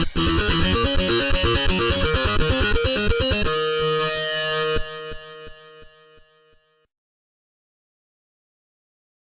Mm-hmm.